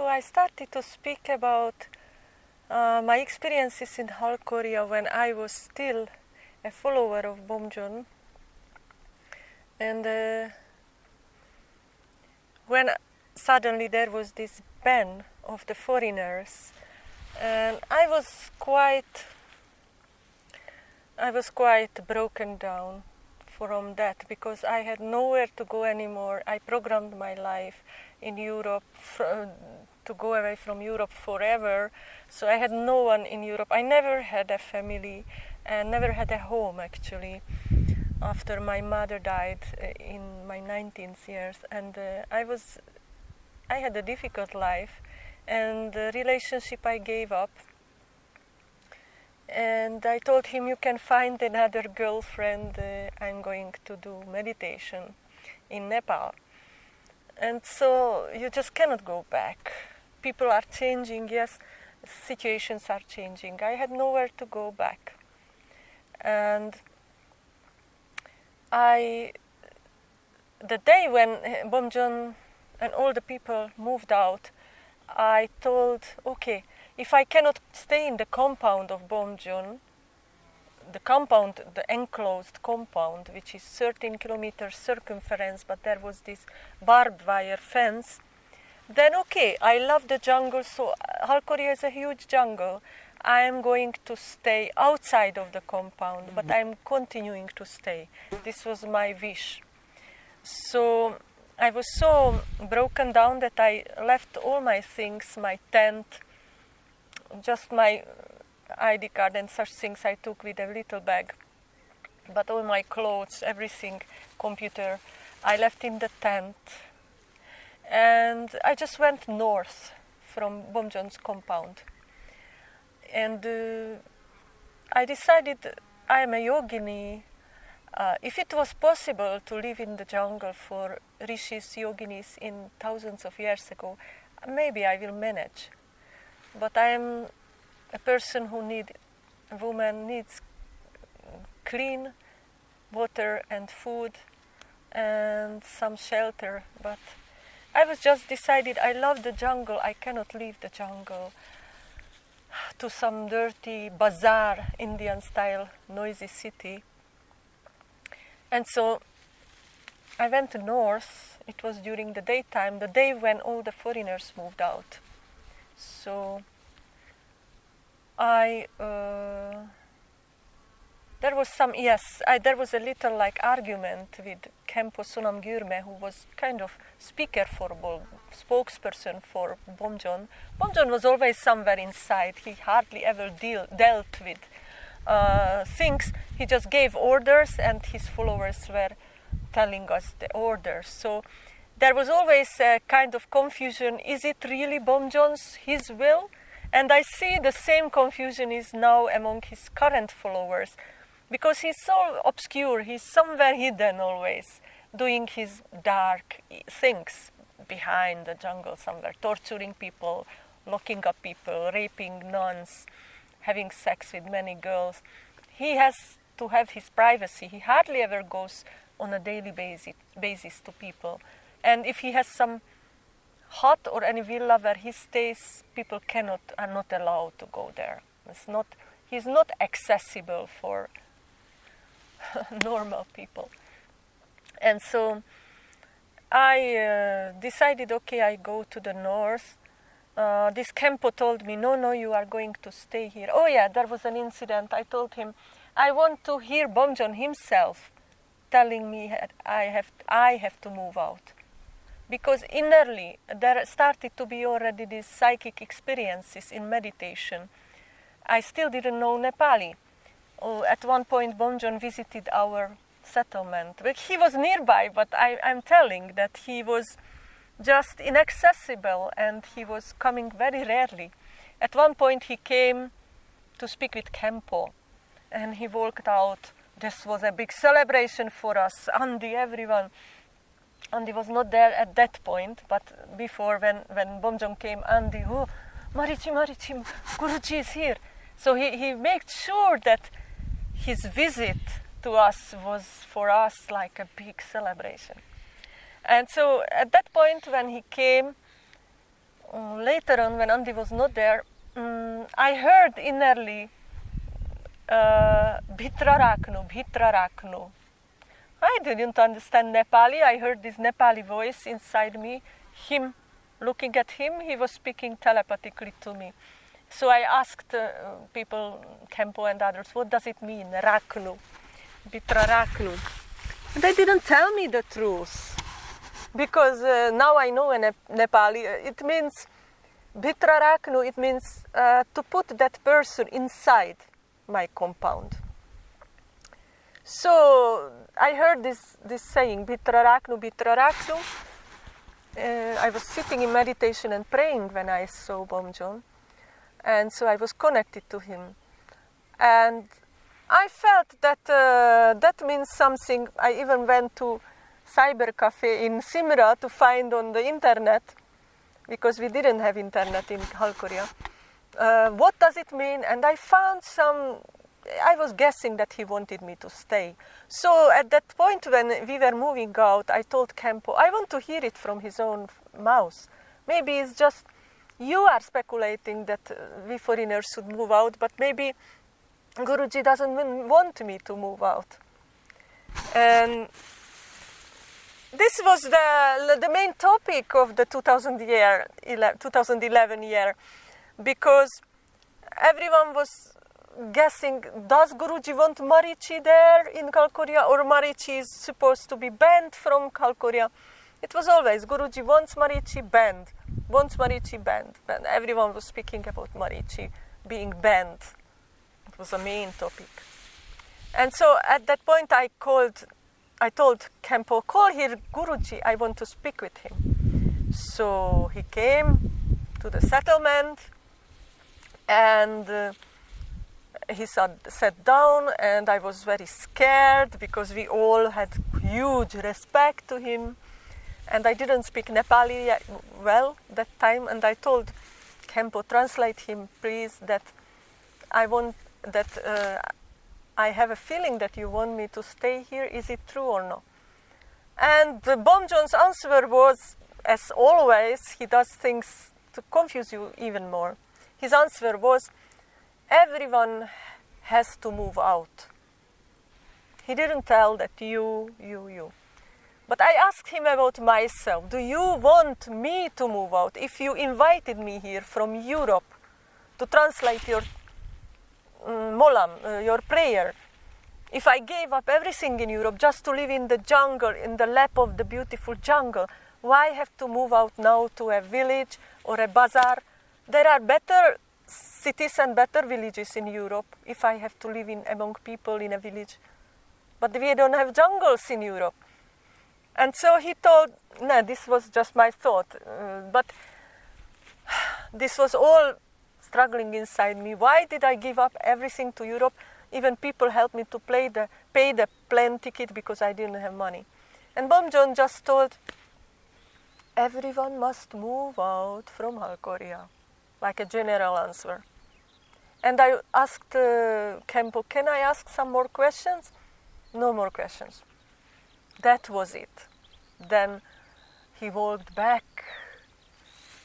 so I started to speak about uh, my experiences in Halkoria when I was still a follower of Bomjon. And uh, when suddenly there was this ban of the foreigners, and I was quite, I was quite broken down from that because I had nowhere to go anymore. I programmed my life in Europe to go away from Europe forever. So I had no one in Europe. I never had a family and never had a home actually after my mother died uh, in my 19th years and uh, I was I had a difficult life and the relationship I gave up and I told him you can find another girlfriend uh, I'm going to do meditation in Nepal and so you just cannot go back people are changing yes situations are changing. I had nowhere to go back. And I the day when Bomjon and all the people moved out I told okay if I cannot stay in the compound of Bomjon the compound, the enclosed compound, which is 13 kilometers circumference, but there was this barbed wire fence, then okay, I love the jungle, so Halkoria is a huge jungle. I am going to stay outside of the compound, but mm-hmm. I'm continuing to stay. This was my wish. So I was so broken down that I left all my things, my tent, just my ID card and such things I took with a little bag. But all my clothes, everything, computer, I left in the tent. And I just went north from Bomjon's compound and uh, I decided I am a yogini. Uh, if it was possible to live in the jungle for rishis, yoginis in thousands of years ago, maybe I will manage. But I am a person who need, a woman needs clean water and food and some shelter. But I was just decided I love the jungle. I cannot leave the jungle to some dirty bazaar, Indian style, noisy city. And so I went north. It was during the daytime, the day when all the foreigners moved out. So I. Uh, there was some yes I, there was a little like argument with Khenpo Sonam Gyurme who was kind of speaker for Bom, spokesperson for Bomjon. Bomjon was always somewhere inside. He hardly ever deal, dealt with uh, things. He just gave orders and his followers were telling us the orders. So there was always a kind of confusion. Is it really Bomjon's his will? And I see the same confusion is now among his current followers because he's so obscure, he's somewhere hidden always, doing his dark things behind the jungle somewhere, torturing people, locking up people, raping nuns, having sex with many girls. He has to have his privacy. He hardly ever goes on a daily basis, basis to people. And if he has some hut or any villa where he stays, people cannot are not allowed to go there. It's not he's not accessible for normal people. And so I uh, decided, okay, I go to the north. Uh, this Khenpo told me, no, no, you are going to stay here. Oh yeah, there was an incident. I told him, I want to hear Bomjon himself telling me I have, I have to move out. Because innerly, there started to be already these psychic experiences in meditation. I still didn't know Nepali uh, at one point Bomjon visited our settlement. He was nearby, but I, am telling that he was just inaccessible and he was coming very rarely. At one point he came to speak with Khenpo and he walked out. This was a big celebration for us, Andy, everyone. Andy was not there at that point, but before when, when Bomjon came, Andy, oh, Marichi, Marichi, Guruji is here. So he, he made sure that his visit to us was for us like a big celebration. And so at that point, when he came, um, later on, when Andy was not there, um, I heard innerly uh, Bhitra Raknu, I didn't understand Nepali. I heard this Nepali voice inside me, him looking at him, he was speaking telepathically to me. So I asked uh, people, Khenpo and others, what does it mean, Raknu, Bhitra Raknu? They didn't tell me the truth because uh, now I know in Nepali uh, it means Bhitra Raknu, it means uh, to put that person inside my compound. So I heard this, this saying, Bhitra Raknu, Bhitra Raknu. Uh, I was sitting in meditation and praying when I saw Bom Bomjon. And so I was connected to him. And I felt that uh, that means something. I even went to cyber cafe in Simra to find on the internet, because we didn't have internet in Halkoria. Uh, what does it mean? And I found some, I was guessing that he wanted me to stay. So at that point when we were moving out, I told Khenpo, I want to hear it from his own mouth. Maybe it's just you are speculating that uh, we foreigners should move out, but maybe Guruji doesn't want me to move out. And this was the, the main topic of the 2000 year, 2011 year, because everyone was guessing, does Guruji want Marichi there in Kalkoria or Marichi is supposed to be banned from Kalkoria? It was always Guruji wants Marichi banned, wants Marichi banned. And everyone was speaking about Marichi being banned It was a main topic. And so at that point I called, I told Khenpo, call here Guruji, I want to speak with him. So he came to the settlement and uh, he sat, sat down and I was very scared because we all had huge respect to him and I didn't speak Nepali well that time and I told Khenpo, translate him please that I want that uh, I have a feeling that you want me to stay here. Is it true or not? And uh, Bomjon's answer was, as always, he does things to confuse you even more. His answer was, everyone has to move out. He didn't tell that you, you, you. But I asked him about myself. Do you want me to move out? If you invited me here from Europe to translate your molam, uh, your prayer. If I gave up everything in Europe just to live in the jungle, in the lap of the beautiful jungle, why have to move out now to a village or a bazaar? There are better cities and better villages in Europe if I have to live in among people in a village. But we don't have jungles in Europe. And so he told, no, this was just my thought. Uh, but this was all struggling inside me. Why did I give up everything to Europe? Even people helped me to pay the, pay the plane ticket because I didn't have money. And Bomjon just told, everyone must move out from Halkoria, like a general answer. And I asked uh, can I ask some more questions? No more questions. That was it. Then he walked back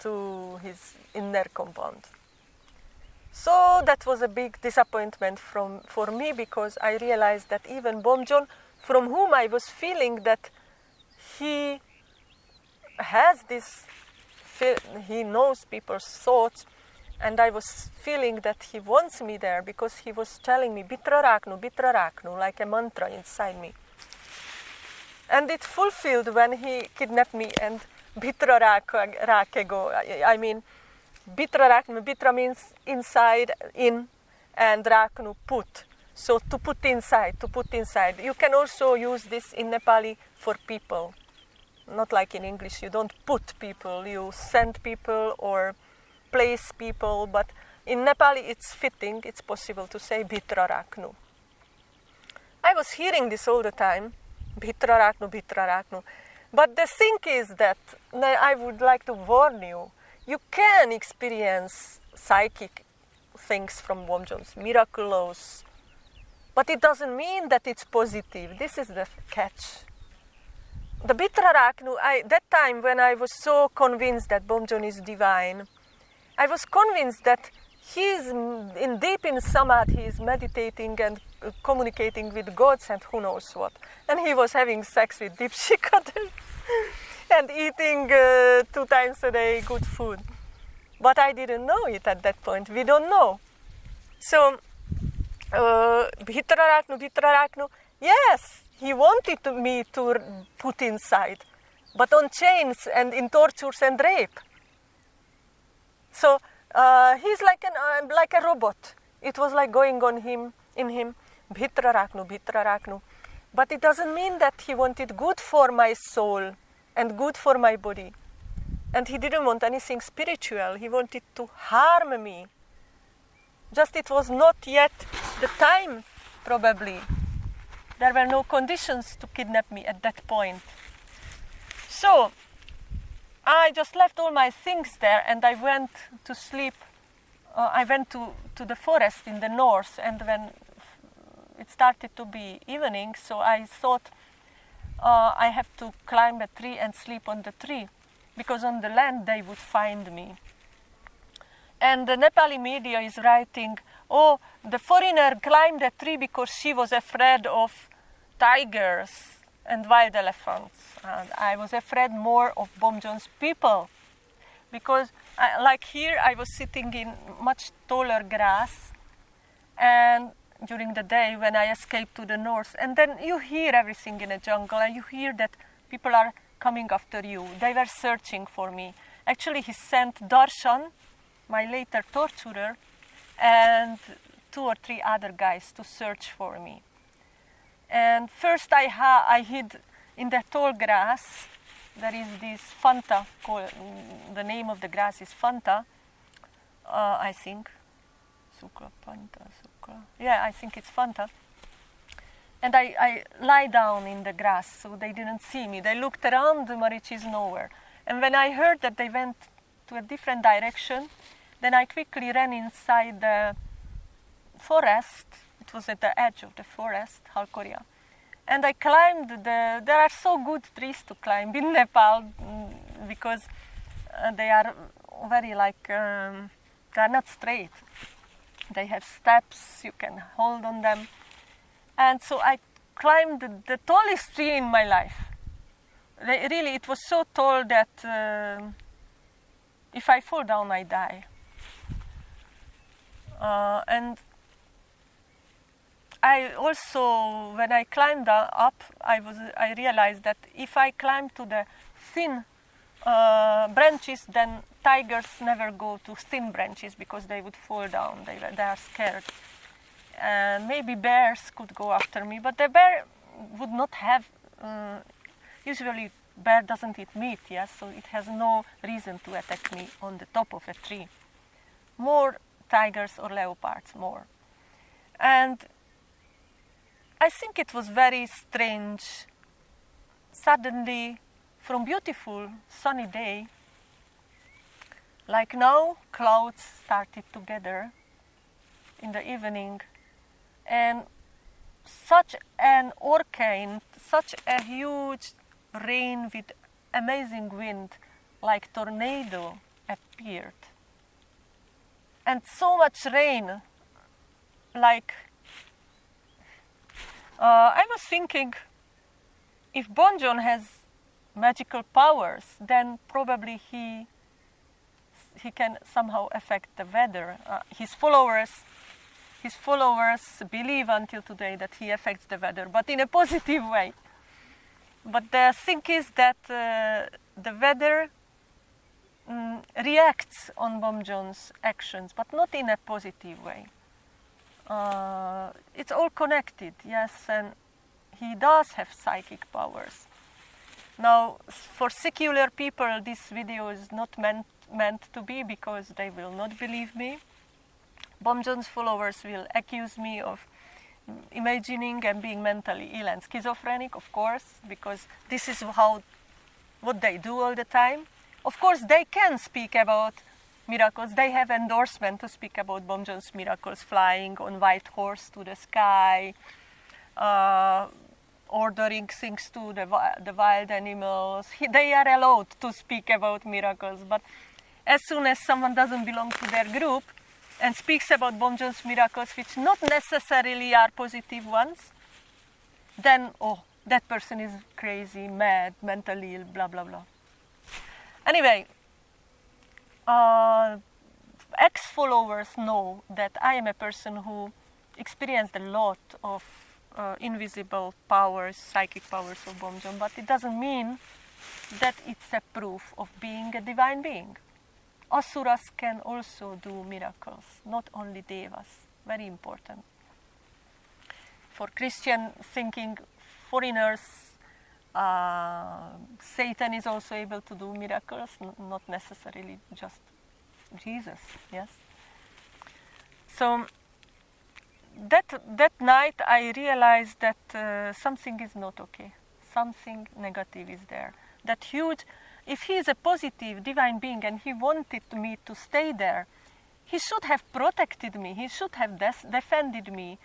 to his inner compound. So that was a big disappointment from, for me because I realized that even Bomjon, from whom I was feeling that he has this, he knows people's thoughts, and I was feeling that he wants me there because he was telling me Bitra Raknu, Bitra Raknu, like a mantra inside me. And it fulfilled when he kidnapped me and Bitra Rakego, I mean, Bitra raknu, bitra means inside, in, and raknu, put. So to put inside, to put inside. You can also use this in Nepali for people. Not like in English, you don't put people, you send people or place people, but in Nepali it's fitting, it's possible to say bitra raknu. I was hearing this all the time, bitra raknu, bitra raknu. But the thing is that I would like to warn you you can experience psychic things from Bomjon's miraculous, but it doesn't mean that it's positive. This is the catch. the Bitraraknu, I, that time when I was so convinced that Bomjon is divine, I was convinced that he's in deep in samadhi, he's meditating and communicating with gods and who knows what. And he was having sex with Dipshikadel and eating uh, two times a day good food. But I didn't know it at that point. We don't know. So, uh, Bhitraraknu, Bhitraraknu, yes, he wanted me to put inside, but on chains and in tortures and rape. So uh, he's like an uh, like a robot. It was like going on him in him, Bhitraraknu, Bhitraraknu. But it doesn't mean that he wanted good for my soul and good for my body. And he didn't want anything spiritual. He wanted to harm me. Just it was not yet the time, probably. There were no conditions to kidnap me at that point. So I just left all my things there and I went to sleep. Uh, I went to, to the forest in the north, and when it started to be evening, so I thought uh, I have to climb a tree and sleep on the tree because on the land they would find me. And the Nepali media is writing, oh, the foreigner climbed a tree because she was afraid of tigers and wild elephants. And I was afraid more of Bomjon's people because, I, like here, I was sitting in much taller grass, and during the day when I escaped to the north, and then you hear everything in a jungle, and you hear that people are coming after you. They were searching for me. Actually, he sent Darshan, my later torturer, and two or three other guys to search for me. And first I, I hid in the tall grass. There is this Fanta, called, the name of the grass is Fanta, uh, I think. Sukla, Fanta, Yeah, I think it's Fanta. And I, I lie down in the grass so they didn't see me. They looked around, the Marichi is nowhere. And when I heard that they went to a different direction, then I quickly ran inside the forest it was at the edge of the forest, Halkoria. And I climbed the, there are so good trees to climb in Nepal mm, because uh, they are very like, um, they are not straight. They have steps, you can hold on them. And so I climbed the, the tallest tree in my life. Really, it was so tall that uh, if I fall down, I die. Uh, and I also, when I climbed up, I was I realized that if I climb to the thin uh, branches, then tigers never go to thin branches because they would fall down. They they are scared, and maybe bears could go after me, but the bear would not have. Uh, usually, bear doesn't eat meat, yes, so it has no reason to attack me on the top of a tree. More tigers or leopards, more, and I think it was very strange. Suddenly, from beautiful sunny day, like now, clouds started to gather in the evening, and such an hurricane, such a huge rain with amazing wind, like tornado, appeared, and so much rain, like uh, I was thinking if Bomjon has magical powers, then probably he he can somehow affect the weather. Uh, his followers his followers believe until today that he affects the weather, but in a positive way. But the thing is that uh, the weather um, reacts on Bomjon's actions, but not in a positive way uh, it's all connected, yes, and he does have psychic powers. Now, for secular people, this video is not meant, meant to be because they will not believe me. Bomjon's followers will accuse me of imagining and being mentally ill and schizophrenic, of course, because this is how what they do all the time. Of course, they can speak about miracles. They have endorsement to speak about Bomjon's miracles, flying on white horse to the sky, uh, ordering things to the, the wild animals. He, they are allowed to speak about miracles, but as soon as someone doesn't belong to their group and speaks about Bomjon's miracles, which not necessarily are positive ones, then, oh, that person is crazy, mad, mentally ill, blah, blah, blah. Anyway, uh, ex followers know that I am a person who experienced a lot of uh, invisible powers, psychic powers of Bomjon, but it doesn't mean that it's a proof of being a divine being. Asuras can also do miracles, not only devas. Very important. For Christian thinking, foreigners, uh, Satan is also able to do miracles, not necessarily just Jesus. Yes. So that that night I realized that uh, something is not okay. Something negative is there. That huge. If he is a positive divine being and he wanted me to stay there, he should have protected me. He should have defended me.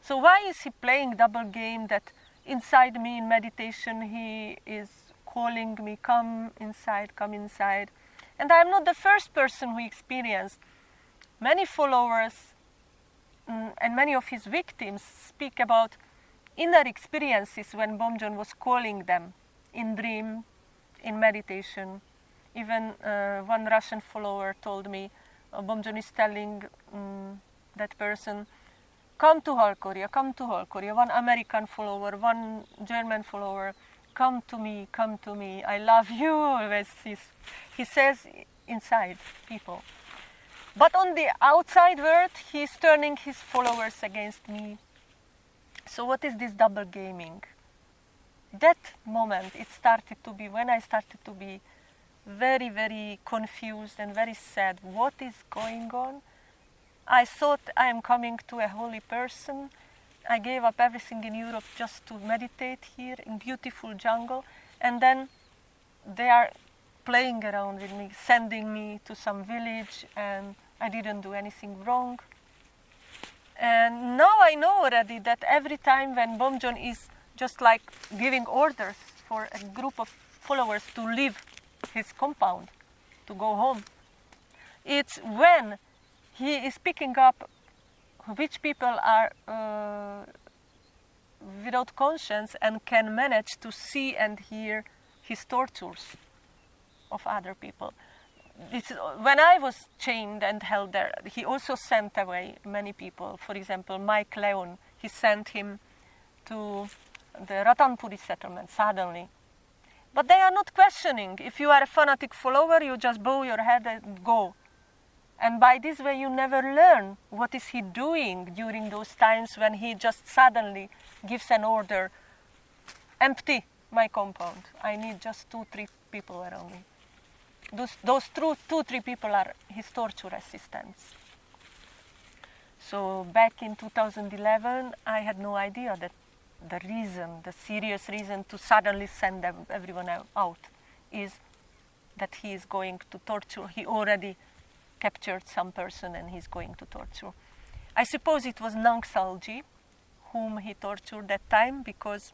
So why is he playing double game that inside me in meditation he is calling me, come inside, come inside. And I am not the first person who experienced. Many followers mm, and many of his victims speak about inner experiences when Bomjon was calling them in dream, in meditation. Even uh, one Russian follower told me uh, Bomjon is telling um, that person, come to Halkoria, come to Halkoria. One American follower, one German follower, come to me, come to me, I love you, always he says inside people. But on the outside world, he's turning his followers against me. So what is this double gaming? That moment, it started to be, when I started to be very, very confused and very sad. What is going on? I thought I am coming to a holy person. I gave up everything in Europe just to meditate here in beautiful jungle. And then they are playing around with me, sending me to some village and I didn't do anything wrong. And now I know already that every time when Bomjon is just like giving orders for a group of followers to leave his compound, to go home, it's when he is picking up which people are uh, without conscience and can manage to see and hear his tortures of other people. It's, when I was chained and held there, he also sent away many people. For example, Mike Leon, he sent him to the Ratanpuri settlement suddenly. But they are not questioning. If you are a fanatic follower, you just bow your head and go. And by this way, you never learn what is he doing during those times when he just suddenly gives an order, empty my compound. I need just two, three people around me. Those, those two, two, three people are his torture assistants. So back in 2011, I had no idea that the reason, the serious reason to suddenly send everyone out is that he is going to torture. He already captured some person and he's going to torture. I suppose it was Nangsalji whom he tortured that time because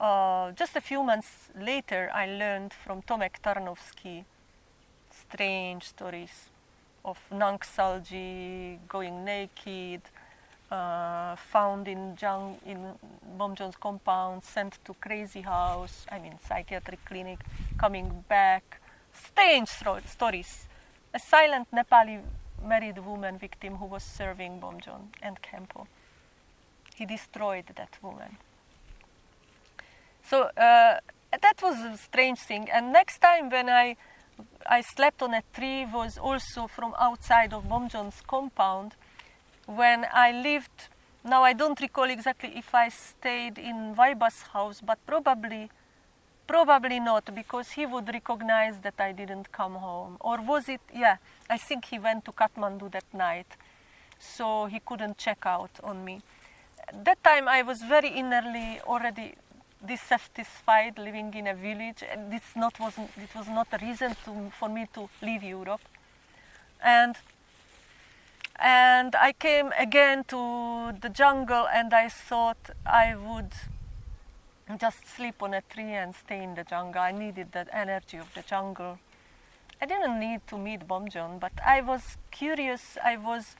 uh, just a few months later I learned from Tomek Tarnowski strange stories of Nangsalji going naked, uh, found in, Jung, in Bomjon's compound, sent to crazy house, I mean psychiatric clinic, coming back. Strange stories a silent Nepali married woman victim who was serving Bomjon and Khenpo. He destroyed that woman. So uh, that was a strange thing. And next time when I I slept on a tree was also from outside of Bomjon's compound when I lived. Now I don't recall exactly if I stayed in Vaiba's house, but probably Probably not, because he would recognize that I didn't come home. Or was it, yeah, I think he went to Kathmandu that night, so he couldn't check out on me. That time I was very innerly already dissatisfied living in a village, and this not wasn't, it was not a reason to, for me to leave Europe. And and I came again to the jungle, and I thought I would just sleep on a tree and stay in the jungle. I needed that energy of the jungle. I didn't need to meet Bomjon, but I was curious, I was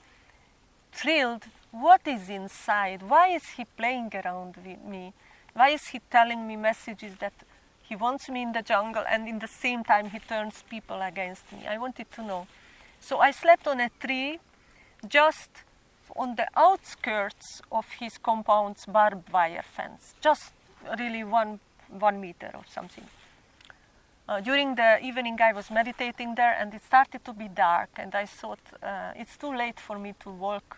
thrilled. What is inside? Why is he playing around with me? Why is he telling me messages that he wants me in the jungle and in the same time he turns people against me? I wanted to know. So I slept on a tree just on the outskirts of his compound's barbed wire fence, just really one, one meter or something. Uh, during the evening, I was meditating there, and it started to be dark, and I thought uh, it's too late for me to walk.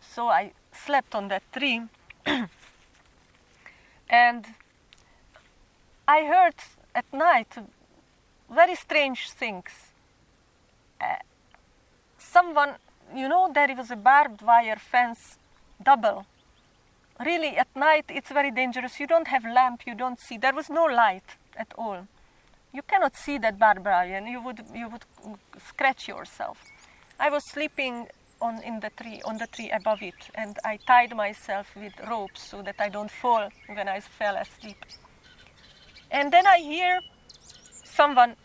So I slept on that tree, and I heard at night very strange things. Uh, someone, you know, there was a barbed wire fence double. Really, at night it's very dangerous. You don't have lamp, you don't see. There was no light at all. You cannot see that barbarian. You would you would scratch yourself. I was sleeping on in the tree on the tree above it, and I tied myself with ropes so that I don't fall when I fell asleep. And then I hear someone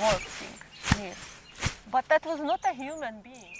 walking near, but that was not a human being.